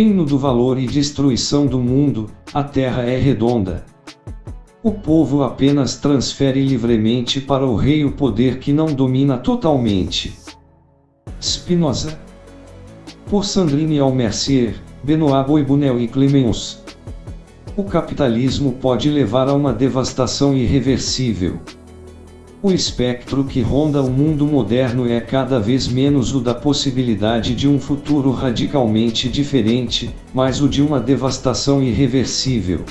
Reino do valor e destruição do mundo, a terra é redonda. O povo apenas transfere livremente para o rei o poder que não domina totalmente. Spinoza. Por Sandrine Almercier, Benoit Boibunel e Clemens. O capitalismo pode levar a uma devastação irreversível. O espectro que ronda o mundo moderno é cada vez menos o da possibilidade de um futuro radicalmente diferente, mas o de uma devastação irreversível.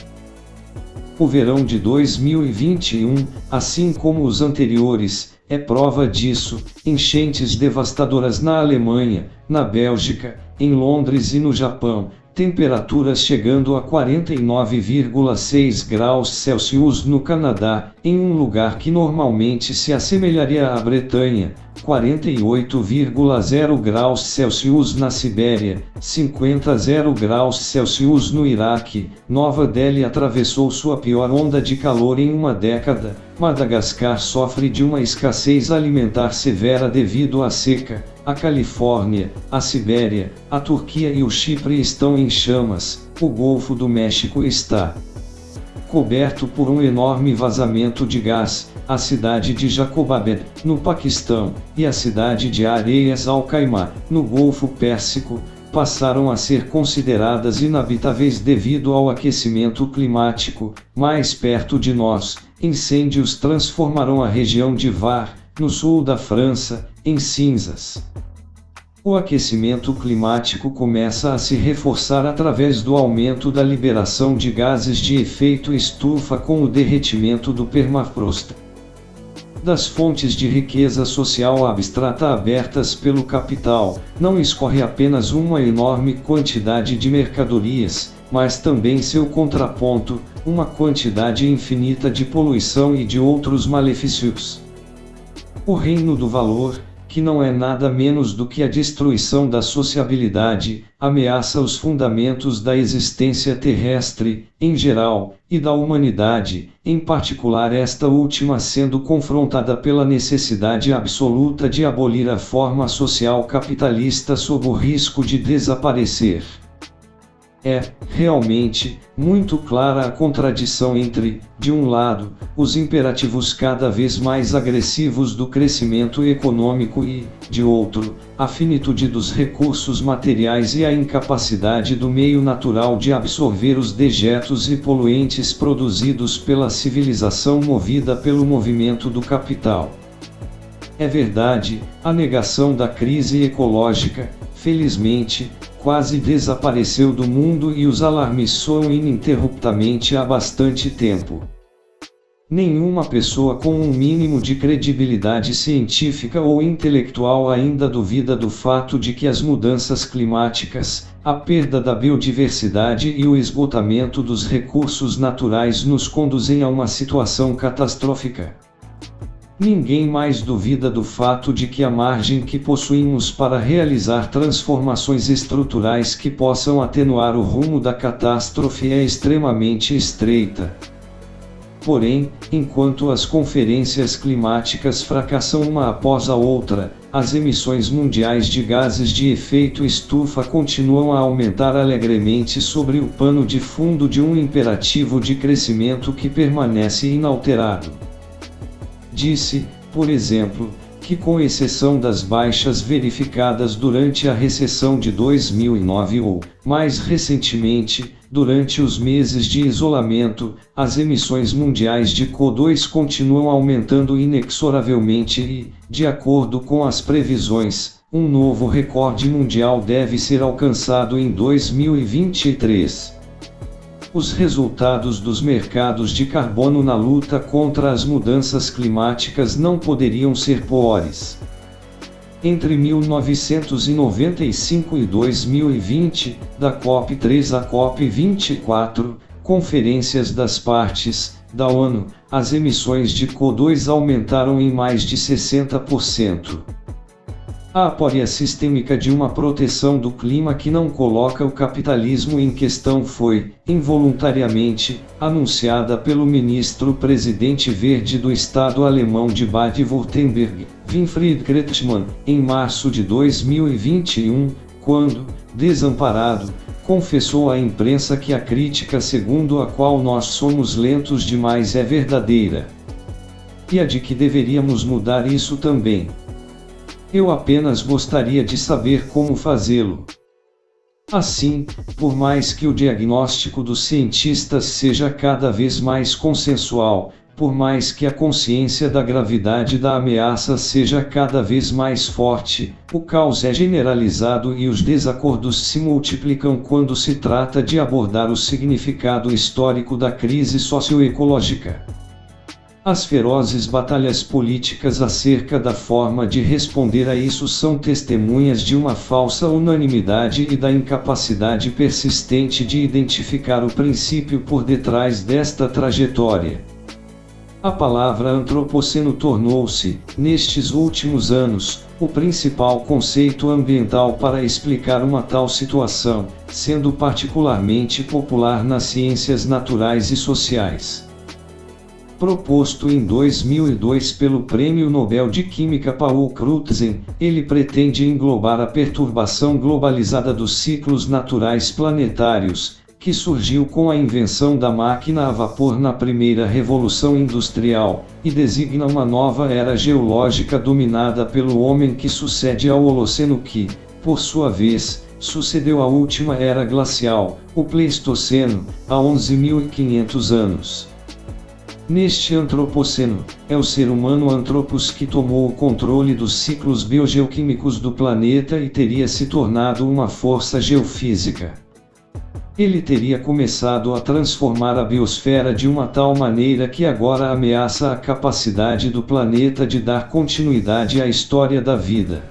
O verão de 2021, assim como os anteriores, é prova disso, enchentes devastadoras na Alemanha, na Bélgica, em Londres e no Japão, temperaturas chegando a 49,6 graus Celsius no Canadá, em um lugar que normalmente se assemelharia à Bretanha, 48,0 graus Celsius na Sibéria, 50,0 graus Celsius no Iraque, Nova Delhi atravessou sua pior onda de calor em uma década, Madagascar sofre de uma escassez alimentar severa devido à seca, a Califórnia, a Sibéria, a Turquia e o Chipre estão em chamas, o Golfo do México está coberto por um enorme vazamento de gás, a cidade de Jacobabad, no Paquistão, e a cidade de Areias Al-Khaimah, no Golfo Pérsico, passaram a ser consideradas inabitáveis devido ao aquecimento climático. Mais perto de nós, incêndios transformarão a região de Var, no sul da França, em cinzas. O aquecimento climático começa a se reforçar através do aumento da liberação de gases de efeito estufa com o derretimento do permafrost. Das fontes de riqueza social abstrata abertas pelo capital, não escorre apenas uma enorme quantidade de mercadorias, mas também seu contraponto, uma quantidade infinita de poluição e de outros malefícios. O reino do valor, que não é nada menos do que a destruição da sociabilidade, ameaça os fundamentos da existência terrestre, em geral, e da humanidade, em particular esta última sendo confrontada pela necessidade absoluta de abolir a forma social capitalista sob o risco de desaparecer. É, realmente, muito clara a contradição entre, de um lado, os imperativos cada vez mais agressivos do crescimento econômico e, de outro, a finitude dos recursos materiais e a incapacidade do meio natural de absorver os dejetos e poluentes produzidos pela civilização movida pelo movimento do capital. É verdade, a negação da crise ecológica, felizmente, quase desapareceu do mundo e os alarmes soam ininterruptamente há bastante tempo. Nenhuma pessoa com um mínimo de credibilidade científica ou intelectual ainda duvida do fato de que as mudanças climáticas, a perda da biodiversidade e o esgotamento dos recursos naturais nos conduzem a uma situação catastrófica. Ninguém mais duvida do fato de que a margem que possuímos para realizar transformações estruturais que possam atenuar o rumo da catástrofe é extremamente estreita. Porém, enquanto as conferências climáticas fracassam uma após a outra, as emissões mundiais de gases de efeito estufa continuam a aumentar alegremente sobre o pano de fundo de um imperativo de crescimento que permanece inalterado. Disse, por exemplo, que com exceção das baixas verificadas durante a recessão de 2009 ou, mais recentemente, durante os meses de isolamento, as emissões mundiais de CO2 continuam aumentando inexoravelmente e, de acordo com as previsões, um novo recorde mundial deve ser alcançado em 2023 os resultados dos mercados de carbono na luta contra as mudanças climáticas não poderiam ser piores. Entre 1995 e 2020, da COP3 à COP24, conferências das partes, da ONU, as emissões de CO2 aumentaram em mais de 60%. A aporia sistêmica de uma proteção do clima que não coloca o capitalismo em questão foi, involuntariamente, anunciada pelo ministro-presidente verde do Estado alemão de Baden-Württemberg, Winfried Kretschmann, em março de 2021, quando, desamparado, confessou à imprensa que a crítica segundo a qual nós somos lentos demais é verdadeira. E a de que deveríamos mudar isso também. Eu apenas gostaria de saber como fazê-lo. Assim, por mais que o diagnóstico dos cientistas seja cada vez mais consensual, por mais que a consciência da gravidade da ameaça seja cada vez mais forte, o caos é generalizado e os desacordos se multiplicam quando se trata de abordar o significado histórico da crise socioecológica. As ferozes batalhas políticas acerca da forma de responder a isso são testemunhas de uma falsa unanimidade e da incapacidade persistente de identificar o princípio por detrás desta trajetória. A palavra antropoceno tornou-se, nestes últimos anos, o principal conceito ambiental para explicar uma tal situação, sendo particularmente popular nas ciências naturais e sociais. Proposto em 2002 pelo Prêmio Nobel de Química Paul Crutzen, ele pretende englobar a perturbação globalizada dos ciclos naturais planetários, que surgiu com a invenção da máquina a vapor na primeira revolução industrial, e designa uma nova era geológica dominada pelo homem que sucede ao Holoceno que, por sua vez, sucedeu à última era glacial, o Pleistoceno, há 11.500 anos. Neste antropoceno, é o ser humano Anthropos que tomou o controle dos ciclos biogeoquímicos do planeta e teria se tornado uma força geofísica. Ele teria começado a transformar a biosfera de uma tal maneira que agora ameaça a capacidade do planeta de dar continuidade à história da vida.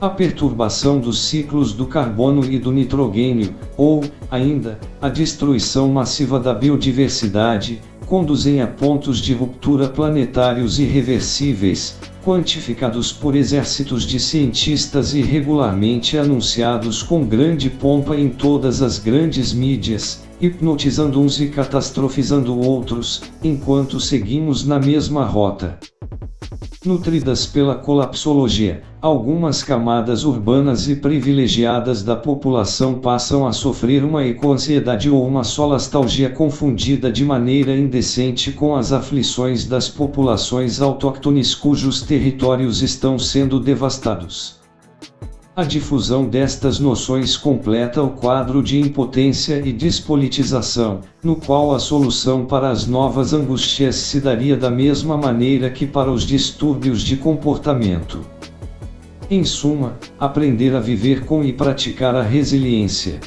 A perturbação dos ciclos do carbono e do nitrogênio, ou, ainda, a destruição massiva da biodiversidade, conduzem a pontos de ruptura planetários irreversíveis, quantificados por exércitos de cientistas e regularmente anunciados com grande pompa em todas as grandes mídias, hipnotizando uns e catastrofizando outros, enquanto seguimos na mesma rota. Nutridas pela colapsologia, algumas camadas urbanas e privilegiadas da população passam a sofrer uma ecoansiedade ou uma solastalgia confundida de maneira indecente com as aflições das populações autóctones cujos territórios estão sendo devastados. A difusão destas noções completa o quadro de impotência e despolitização, no qual a solução para as novas angústias se daria da mesma maneira que para os distúrbios de comportamento. Em suma, aprender a viver com e praticar a resiliência.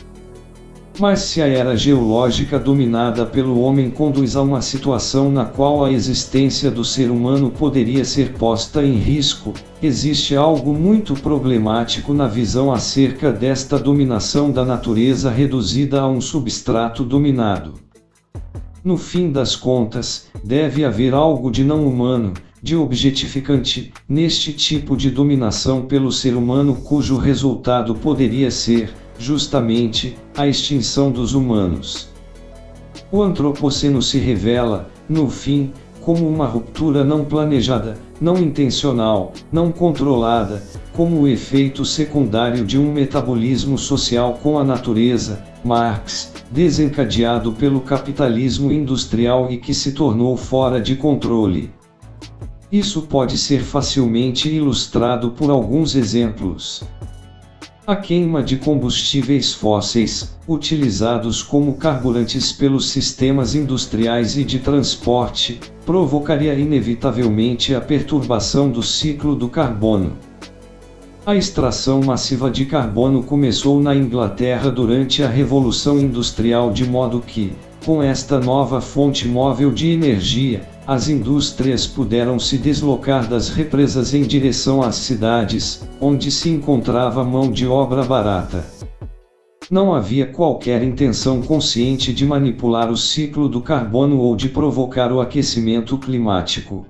Mas se a era geológica dominada pelo homem conduz a uma situação na qual a existência do ser humano poderia ser posta em risco, existe algo muito problemático na visão acerca desta dominação da natureza reduzida a um substrato dominado. No fim das contas, deve haver algo de não humano, de objetificante, neste tipo de dominação pelo ser humano cujo resultado poderia ser, justamente, a extinção dos humanos. O antropoceno se revela, no fim, como uma ruptura não planejada, não intencional, não controlada, como o efeito secundário de um metabolismo social com a natureza, Marx, desencadeado pelo capitalismo industrial e que se tornou fora de controle. Isso pode ser facilmente ilustrado por alguns exemplos. A queima de combustíveis fósseis, utilizados como carburantes pelos sistemas industriais e de transporte, provocaria inevitavelmente a perturbação do ciclo do carbono. A extração massiva de carbono começou na Inglaterra durante a Revolução Industrial de modo que, com esta nova fonte móvel de energia, as indústrias puderam se deslocar das represas em direção às cidades, onde se encontrava mão de obra barata. Não havia qualquer intenção consciente de manipular o ciclo do carbono ou de provocar o aquecimento climático.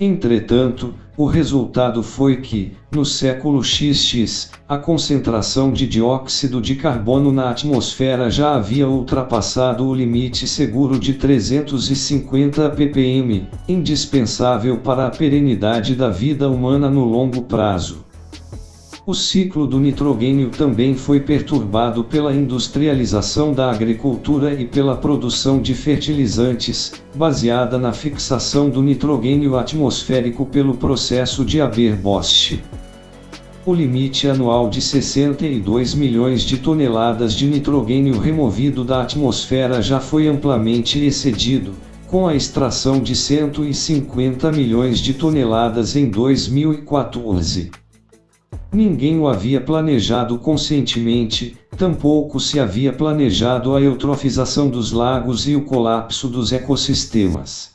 Entretanto, o resultado foi que, no século XX, a concentração de dióxido de carbono na atmosfera já havia ultrapassado o limite seguro de 350 ppm, indispensável para a perenidade da vida humana no longo prazo. O ciclo do nitrogênio também foi perturbado pela industrialização da agricultura e pela produção de fertilizantes, baseada na fixação do nitrogênio atmosférico pelo processo de Haber-Bosch. O limite anual de 62 milhões de toneladas de nitrogênio removido da atmosfera já foi amplamente excedido, com a extração de 150 milhões de toneladas em 2014. Ninguém o havia planejado conscientemente, tampouco se havia planejado a eutrofização dos lagos e o colapso dos ecossistemas.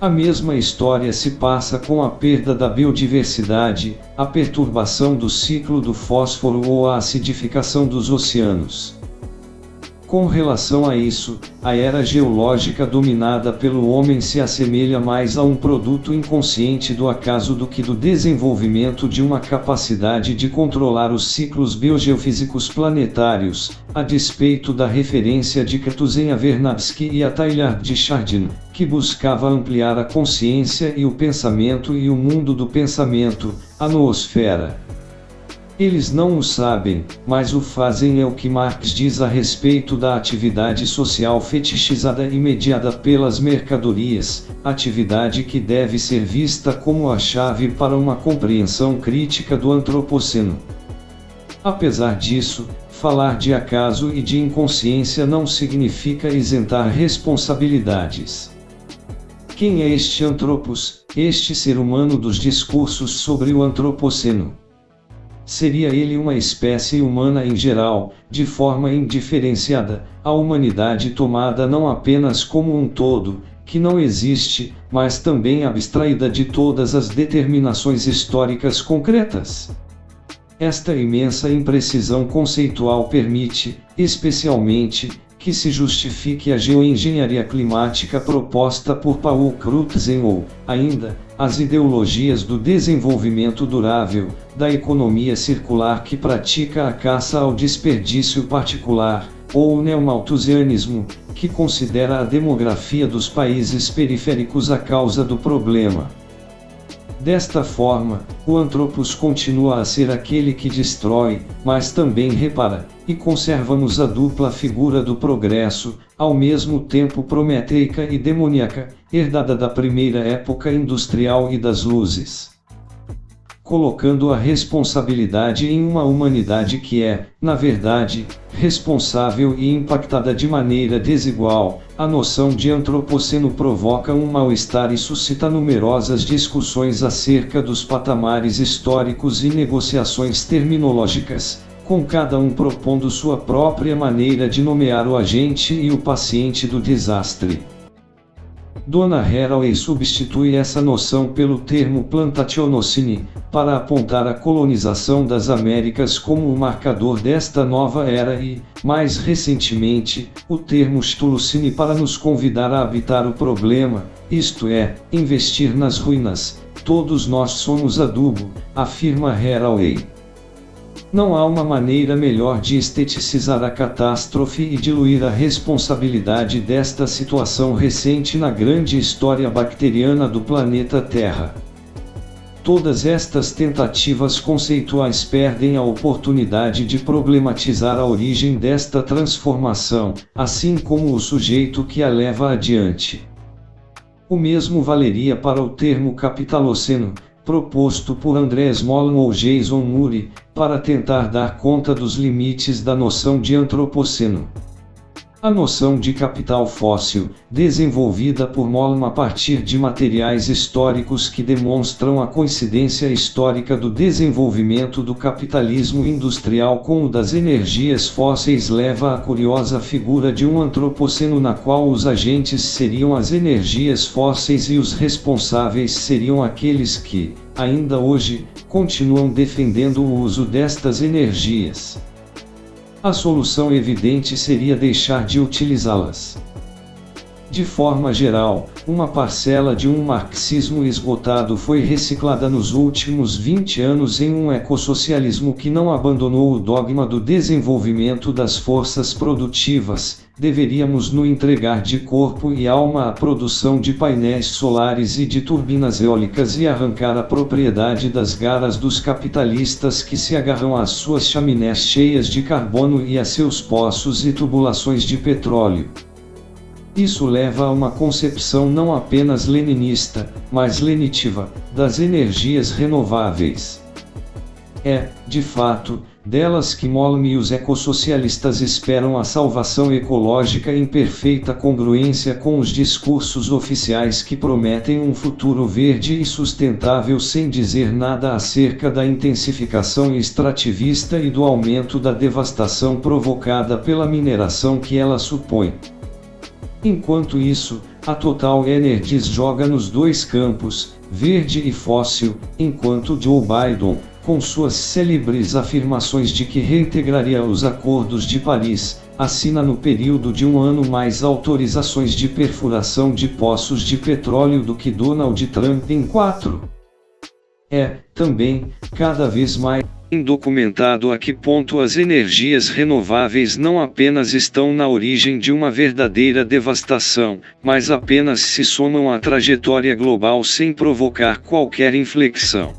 A mesma história se passa com a perda da biodiversidade, a perturbação do ciclo do fósforo ou a acidificação dos oceanos. Com relação a isso, a era geológica dominada pelo homem se assemelha mais a um produto inconsciente do acaso do que do desenvolvimento de uma capacidade de controlar os ciclos biogeofísicos planetários, a despeito da referência de Katuzen a Vernadsky e a Teilhard de Chardin, que buscava ampliar a consciência e o pensamento e o mundo do pensamento, a noosfera. Eles não o sabem, mas o fazem é o que Marx diz a respeito da atividade social fetichizada e mediada pelas mercadorias, atividade que deve ser vista como a chave para uma compreensão crítica do antropoceno. Apesar disso, falar de acaso e de inconsciência não significa isentar responsabilidades. Quem é este antropos, este ser humano dos discursos sobre o antropoceno? Seria ele uma espécie humana em geral, de forma indiferenciada, a humanidade tomada não apenas como um todo, que não existe, mas também abstraída de todas as determinações históricas concretas. Esta imensa imprecisão conceitual permite, especialmente, que se justifique a geoengenharia climática proposta por Paul Crutzen ou, ainda, as ideologias do desenvolvimento durável, da economia circular que pratica a caça ao desperdício particular, ou o neomalthusianismo, que considera a demografia dos países periféricos a causa do problema. Desta forma, o antropos continua a ser aquele que destrói, mas também repara, e conservamos a dupla figura do progresso, ao mesmo tempo prometeica e demoníaca, herdada da primeira época industrial e das luzes colocando a responsabilidade em uma humanidade que é, na verdade, responsável e impactada de maneira desigual. A noção de antropoceno provoca um mal-estar e suscita numerosas discussões acerca dos patamares históricos e negociações terminológicas, com cada um propondo sua própria maneira de nomear o agente e o paciente do desastre. Dona Haraway substitui essa noção pelo termo plantationocine, para apontar a colonização das Américas como o marcador desta nova era e, mais recentemente, o termo Stulucine para nos convidar a habitar o problema, isto é, investir nas ruínas. Todos nós somos adubo, afirma Haraway. Não há uma maneira melhor de esteticizar a catástrofe e diluir a responsabilidade desta situação recente na grande história bacteriana do planeta Terra. Todas estas tentativas conceituais perdem a oportunidade de problematizar a origem desta transformação, assim como o sujeito que a leva adiante. O mesmo valeria para o termo capitaloceno, proposto por André Smolin ou Jason Murray, para tentar dar conta dos limites da noção de antropoceno. A noção de capital fóssil, desenvolvida por Mollman a partir de materiais históricos que demonstram a coincidência histórica do desenvolvimento do capitalismo industrial com o das energias fósseis leva à curiosa figura de um antropoceno na qual os agentes seriam as energias fósseis e os responsáveis seriam aqueles que, ainda hoje, continuam defendendo o uso destas energias. A solução evidente seria deixar de utilizá-las. De forma geral, uma parcela de um marxismo esgotado foi reciclada nos últimos 20 anos em um ecossocialismo que não abandonou o dogma do desenvolvimento das forças produtivas, deveríamos nos entregar de corpo e alma à produção de painéis solares e de turbinas eólicas e arrancar a propriedade das garas dos capitalistas que se agarram às suas chaminés cheias de carbono e a seus poços e tubulações de petróleo. Isso leva a uma concepção não apenas leninista, mas lenitiva, das energias renováveis. É, de fato, delas que Molm e os ecossocialistas esperam a salvação ecológica em perfeita congruência com os discursos oficiais que prometem um futuro verde e sustentável sem dizer nada acerca da intensificação extrativista e do aumento da devastação provocada pela mineração que ela supõe. Enquanto isso, a Total Energies joga nos dois campos, verde e fóssil, enquanto Joe Biden, com suas célebres afirmações de que reintegraria os acordos de Paris, assina no período de um ano mais autorizações de perfuração de poços de petróleo do que Donald Trump em quatro. É, também, cada vez mais indocumentado a que ponto as energias renováveis não apenas estão na origem de uma verdadeira devastação, mas apenas se somam à trajetória global sem provocar qualquer inflexão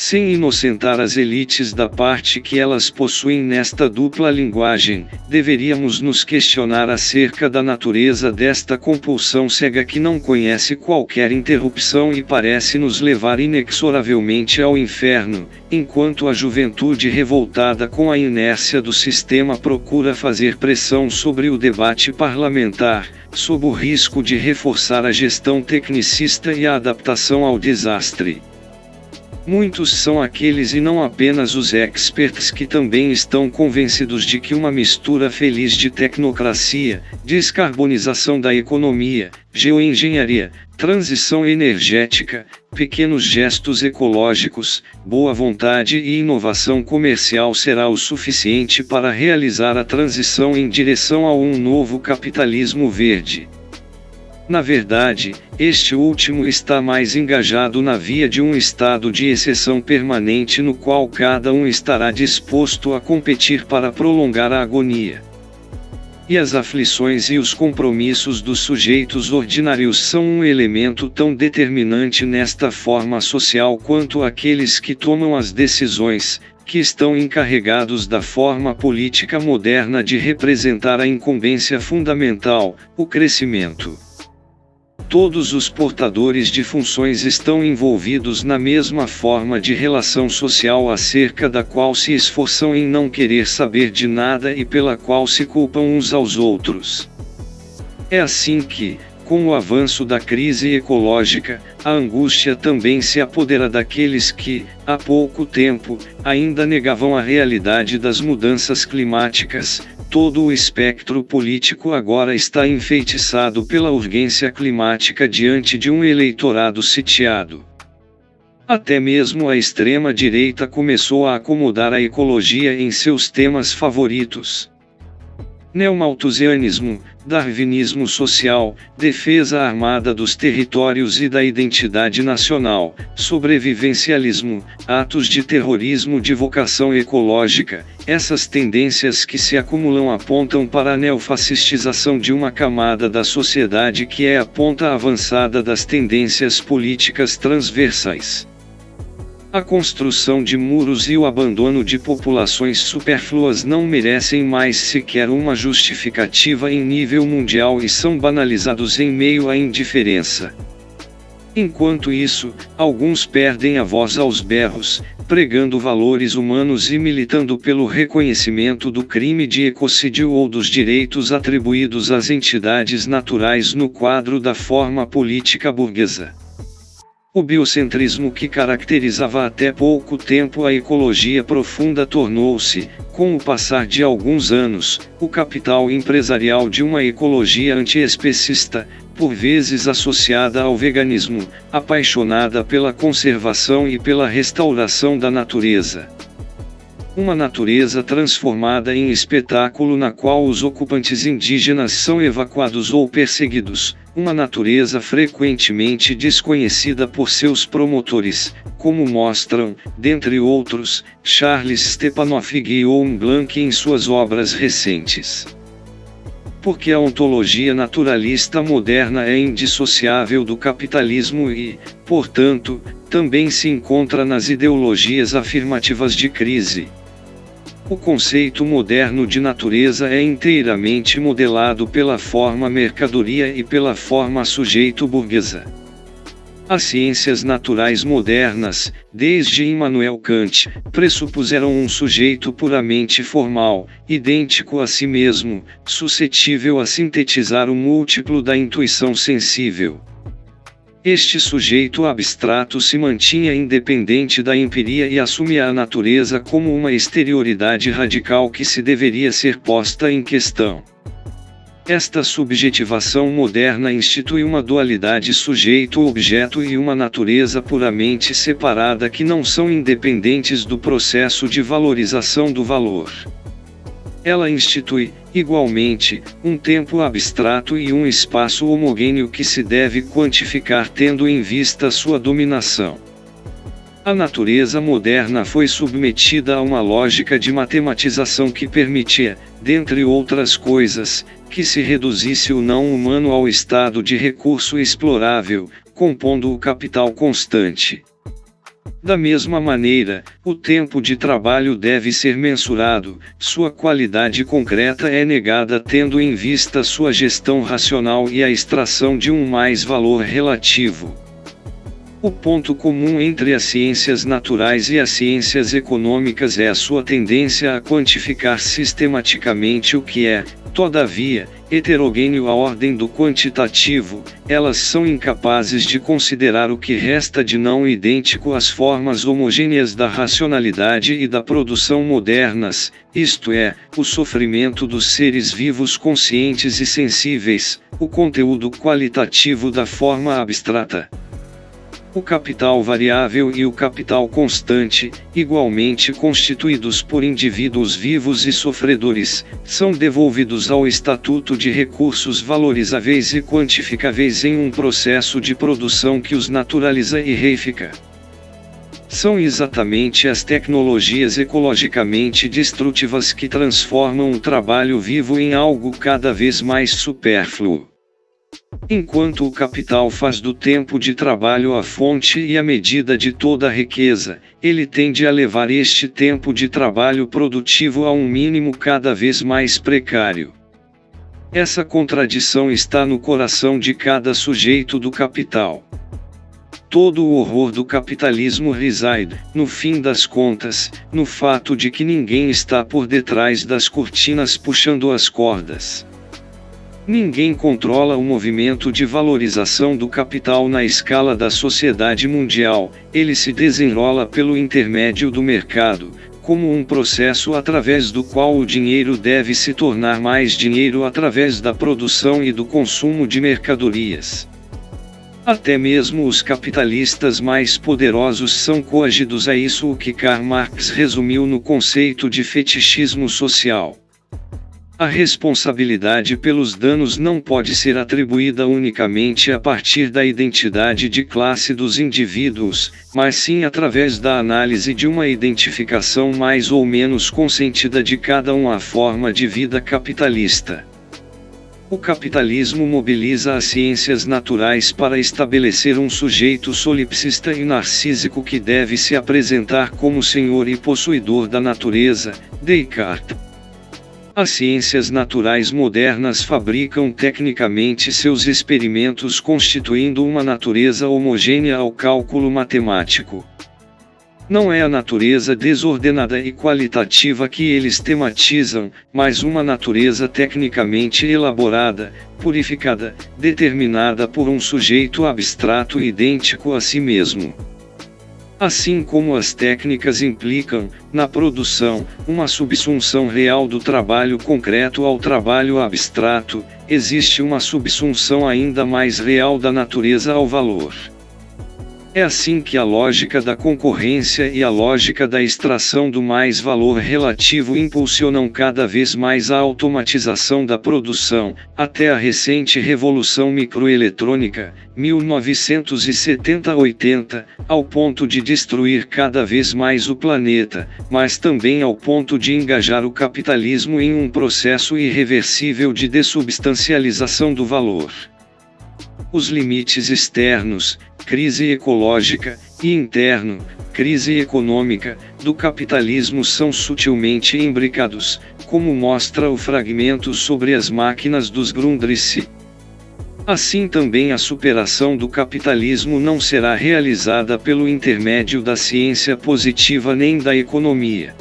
sem inocentar as elites da parte que elas possuem nesta dupla linguagem, deveríamos nos questionar acerca da natureza desta compulsão cega que não conhece qualquer interrupção e parece nos levar inexoravelmente ao inferno, enquanto a juventude revoltada com a inércia do sistema procura fazer pressão sobre o debate parlamentar, sob o risco de reforçar a gestão tecnicista e a adaptação ao desastre. Muitos são aqueles e não apenas os experts que também estão convencidos de que uma mistura feliz de tecnocracia, descarbonização da economia, geoengenharia, transição energética, pequenos gestos ecológicos, boa vontade e inovação comercial será o suficiente para realizar a transição em direção a um novo capitalismo verde. Na verdade, este último está mais engajado na via de um estado de exceção permanente no qual cada um estará disposto a competir para prolongar a agonia. E as aflições e os compromissos dos sujeitos ordinários são um elemento tão determinante nesta forma social quanto aqueles que tomam as decisões, que estão encarregados da forma política moderna de representar a incumbência fundamental, o crescimento. Todos os portadores de funções estão envolvidos na mesma forma de relação social acerca da qual se esforçam em não querer saber de nada e pela qual se culpam uns aos outros. É assim que, com o avanço da crise ecológica, a angústia também se apodera daqueles que, há pouco tempo, ainda negavam a realidade das mudanças climáticas, Todo o espectro político agora está enfeitiçado pela urgência climática diante de um eleitorado sitiado. Até mesmo a extrema-direita começou a acomodar a ecologia em seus temas favoritos. Neomalthusianismo, darwinismo social, defesa armada dos territórios e da identidade nacional, sobrevivencialismo, atos de terrorismo de vocação ecológica, essas tendências que se acumulam apontam para a neofascistização de uma camada da sociedade que é a ponta avançada das tendências políticas transversais. A construção de muros e o abandono de populações supérfluas não merecem mais sequer uma justificativa em nível mundial e são banalizados em meio à indiferença. Enquanto isso, alguns perdem a voz aos berros, pregando valores humanos e militando pelo reconhecimento do crime de ecocídio ou dos direitos atribuídos às entidades naturais no quadro da forma política burguesa. O biocentrismo que caracterizava até pouco tempo a ecologia profunda tornou-se, com o passar de alguns anos, o capital empresarial de uma ecologia antiespecista, por vezes associada ao veganismo, apaixonada pela conservação e pela restauração da natureza. Uma natureza transformada em espetáculo na qual os ocupantes indígenas são evacuados ou perseguidos, uma natureza frequentemente desconhecida por seus promotores, como mostram, dentre outros, Charles Stepanov e Guillaume Blanc em suas obras recentes. porque a ontologia naturalista moderna é indissociável do capitalismo e, portanto, também se encontra nas ideologias afirmativas de crise. O conceito moderno de natureza é inteiramente modelado pela forma mercadoria e pela forma sujeito burguesa. As ciências naturais modernas, desde Immanuel Kant, pressupuseram um sujeito puramente formal, idêntico a si mesmo, suscetível a sintetizar o múltiplo da intuição sensível. Este sujeito abstrato se mantinha independente da empiria e assumia a natureza como uma exterioridade radical que se deveria ser posta em questão. Esta subjetivação moderna institui uma dualidade sujeito-objeto e uma natureza puramente separada que não são independentes do processo de valorização do valor. Ela institui, igualmente, um tempo abstrato e um espaço homogêneo que se deve quantificar tendo em vista sua dominação. A natureza moderna foi submetida a uma lógica de matematização que permitia, dentre outras coisas, que se reduzisse o não humano ao estado de recurso explorável, compondo o capital constante. Da mesma maneira, o tempo de trabalho deve ser mensurado, sua qualidade concreta é negada tendo em vista sua gestão racional e a extração de um mais valor relativo. O ponto comum entre as ciências naturais e as ciências econômicas é a sua tendência a quantificar sistematicamente o que é, Todavia, heterogêneo à ordem do quantitativo, elas são incapazes de considerar o que resta de não idêntico às formas homogêneas da racionalidade e da produção modernas, isto é, o sofrimento dos seres vivos conscientes e sensíveis, o conteúdo qualitativo da forma abstrata. O capital variável e o capital constante, igualmente constituídos por indivíduos vivos e sofredores, são devolvidos ao estatuto de recursos valorizáveis e quantificáveis em um processo de produção que os naturaliza e reifica. São exatamente as tecnologias ecologicamente destrutivas que transformam o trabalho vivo em algo cada vez mais supérfluo. Enquanto o capital faz do tempo de trabalho a fonte e a medida de toda a riqueza, ele tende a levar este tempo de trabalho produtivo a um mínimo cada vez mais precário. Essa contradição está no coração de cada sujeito do capital. Todo o horror do capitalismo reside, no fim das contas, no fato de que ninguém está por detrás das cortinas puxando as cordas. Ninguém controla o movimento de valorização do capital na escala da sociedade mundial, ele se desenrola pelo intermédio do mercado, como um processo através do qual o dinheiro deve se tornar mais dinheiro através da produção e do consumo de mercadorias. Até mesmo os capitalistas mais poderosos são coagidos a isso o que Karl Marx resumiu no conceito de fetichismo social. A responsabilidade pelos danos não pode ser atribuída unicamente a partir da identidade de classe dos indivíduos, mas sim através da análise de uma identificação mais ou menos consentida de cada um à forma de vida capitalista. O capitalismo mobiliza as ciências naturais para estabelecer um sujeito solipsista e narcísico que deve se apresentar como senhor e possuidor da natureza, Descartes. As ciências naturais modernas fabricam tecnicamente seus experimentos constituindo uma natureza homogênea ao cálculo matemático. Não é a natureza desordenada e qualitativa que eles tematizam, mas uma natureza tecnicamente elaborada, purificada, determinada por um sujeito abstrato idêntico a si mesmo. Assim como as técnicas implicam, na produção, uma subsunção real do trabalho concreto ao trabalho abstrato, existe uma subsunção ainda mais real da natureza ao valor. É assim que a lógica da concorrência e a lógica da extração do mais valor relativo impulsionam cada vez mais a automatização da produção, até a recente revolução microeletrônica, 1970-80, ao ponto de destruir cada vez mais o planeta, mas também ao ponto de engajar o capitalismo em um processo irreversível de dessubstancialização do valor. Os limites externos, crise ecológica, e interno, crise econômica, do capitalismo são sutilmente imbricados, como mostra o fragmento sobre as máquinas dos Grundrisse. Assim também a superação do capitalismo não será realizada pelo intermédio da ciência positiva nem da economia.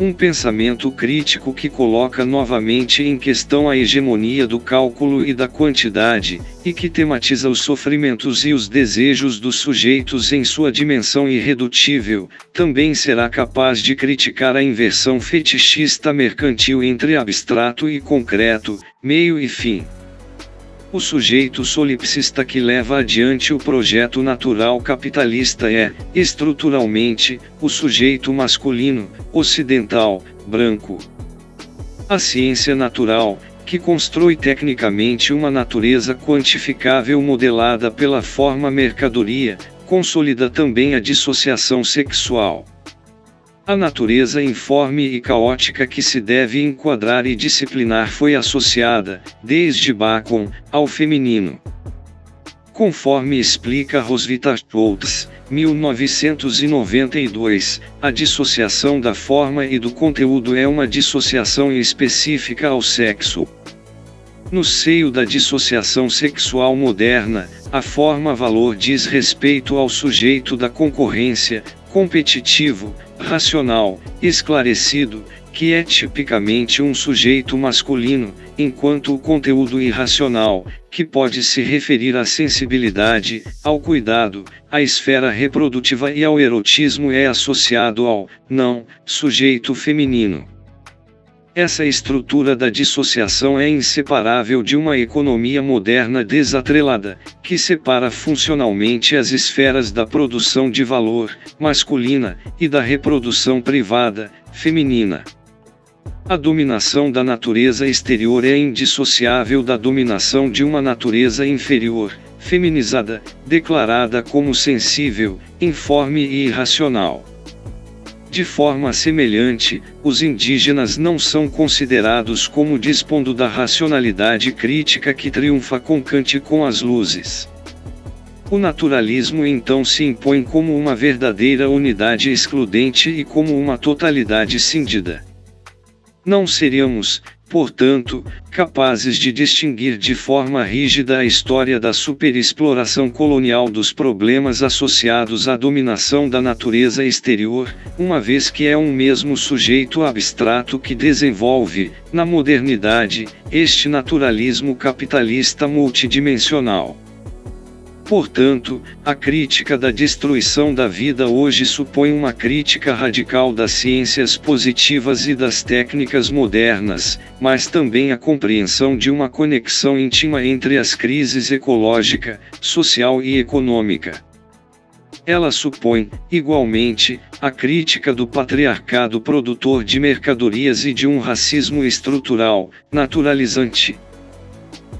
Um pensamento crítico que coloca novamente em questão a hegemonia do cálculo e da quantidade, e que tematiza os sofrimentos e os desejos dos sujeitos em sua dimensão irredutível, também será capaz de criticar a inversão fetichista mercantil entre abstrato e concreto, meio e fim. O sujeito solipsista que leva adiante o projeto natural capitalista é, estruturalmente, o sujeito masculino, ocidental, branco. A ciência natural, que constrói tecnicamente uma natureza quantificável modelada pela forma mercadoria, consolida também a dissociação sexual. A natureza informe e caótica que se deve enquadrar e disciplinar foi associada, desde Bacon, ao feminino. Conforme explica Roswitha Schultz, 1992, a dissociação da forma e do conteúdo é uma dissociação específica ao sexo. No seio da dissociação sexual moderna, a forma-valor diz respeito ao sujeito da concorrência, competitivo, racional, esclarecido, que é tipicamente um sujeito masculino, enquanto o conteúdo irracional, que pode se referir à sensibilidade, ao cuidado, à esfera reprodutiva e ao erotismo é associado ao não sujeito feminino. Essa estrutura da dissociação é inseparável de uma economia moderna desatrelada, que separa funcionalmente as esferas da produção de valor, masculina, e da reprodução privada, feminina. A dominação da natureza exterior é indissociável da dominação de uma natureza inferior, feminizada, declarada como sensível, informe e irracional. De forma semelhante, os indígenas não são considerados como dispondo da racionalidade crítica que triunfa com Kant com as luzes. O naturalismo então se impõe como uma verdadeira unidade excludente e como uma totalidade cindida. Não seríamos, portanto, capazes de distinguir de forma rígida a história da superexploração colonial dos problemas associados à dominação da natureza exterior, uma vez que é um mesmo sujeito abstrato que desenvolve, na modernidade, este naturalismo capitalista multidimensional. Portanto, a crítica da destruição da vida hoje supõe uma crítica radical das ciências positivas e das técnicas modernas, mas também a compreensão de uma conexão íntima entre as crises ecológica, social e econômica. Ela supõe, igualmente, a crítica do patriarcado produtor de mercadorias e de um racismo estrutural, naturalizante.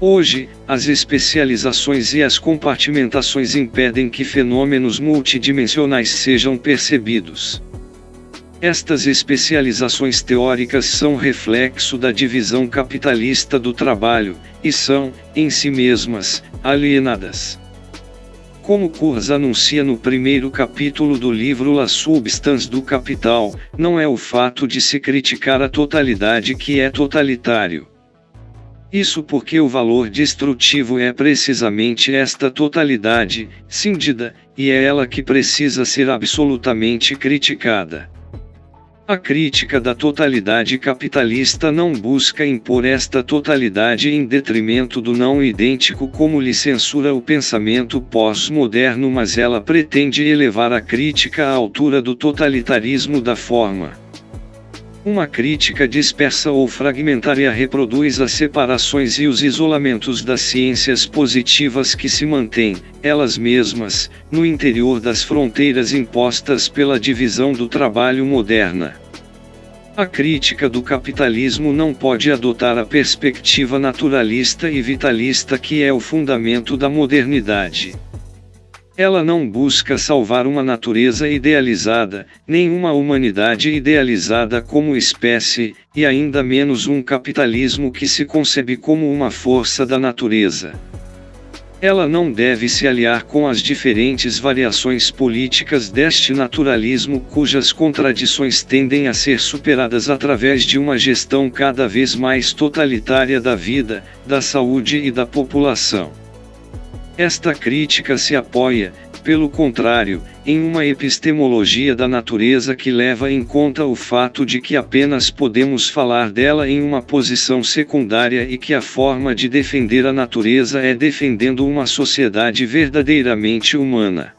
Hoje, as especializações e as compartimentações impedem que fenômenos multidimensionais sejam percebidos. Estas especializações teóricas são reflexo da divisão capitalista do trabalho, e são, em si mesmas, alienadas. Como Kurz anuncia no primeiro capítulo do livro La Substance do Capital, não é o fato de se criticar a totalidade que é totalitário. Isso porque o valor destrutivo é precisamente esta totalidade, cindida, e é ela que precisa ser absolutamente criticada. A crítica da totalidade capitalista não busca impor esta totalidade em detrimento do não idêntico como lhe censura o pensamento pós-moderno mas ela pretende elevar a crítica à altura do totalitarismo da forma. Uma crítica dispersa ou fragmentária reproduz as separações e os isolamentos das ciências positivas que se mantêm, elas mesmas, no interior das fronteiras impostas pela divisão do trabalho moderna. A crítica do capitalismo não pode adotar a perspectiva naturalista e vitalista que é o fundamento da modernidade. Ela não busca salvar uma natureza idealizada, nem uma humanidade idealizada como espécie, e ainda menos um capitalismo que se concebe como uma força da natureza. Ela não deve se aliar com as diferentes variações políticas deste naturalismo cujas contradições tendem a ser superadas através de uma gestão cada vez mais totalitária da vida, da saúde e da população. Esta crítica se apoia, pelo contrário, em uma epistemologia da natureza que leva em conta o fato de que apenas podemos falar dela em uma posição secundária e que a forma de defender a natureza é defendendo uma sociedade verdadeiramente humana.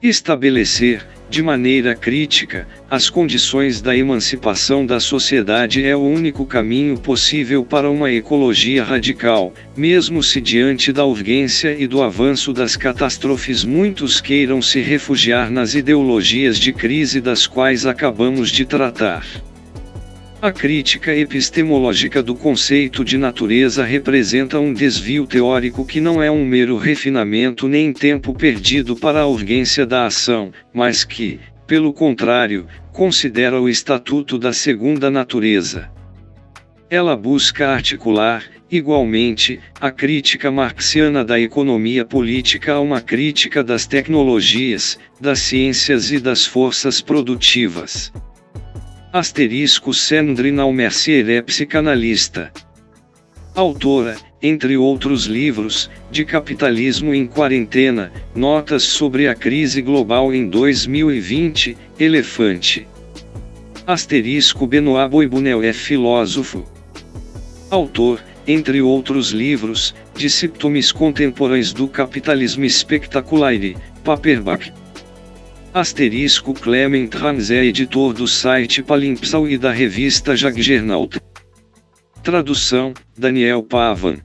Estabelecer, de maneira crítica, as condições da emancipação da sociedade é o único caminho possível para uma ecologia radical, mesmo se diante da urgência e do avanço das catástrofes muitos queiram se refugiar nas ideologias de crise das quais acabamos de tratar. A crítica epistemológica do conceito de natureza representa um desvio teórico que não é um mero refinamento nem tempo perdido para a urgência da ação, mas que, pelo contrário, considera o estatuto da segunda natureza. Ela busca articular, igualmente, a crítica marxiana da economia política a uma crítica das tecnologias, das ciências e das forças produtivas. Asterisco Sandrine Mercier é psicanalista. Autora, entre outros livros, de Capitalismo em Quarentena, Notas sobre a Crise Global em 2020, Elefante. Asterisco Benoit Boibunel é filósofo. Autor, entre outros livros, de Simptomes Contemporâneos do Capitalismo Espectacular e, Paperback. Asterisco Clement Ramsey é editor do site Palimpsal e da revista Jaggernaut. Tradução, Daniel Pavan.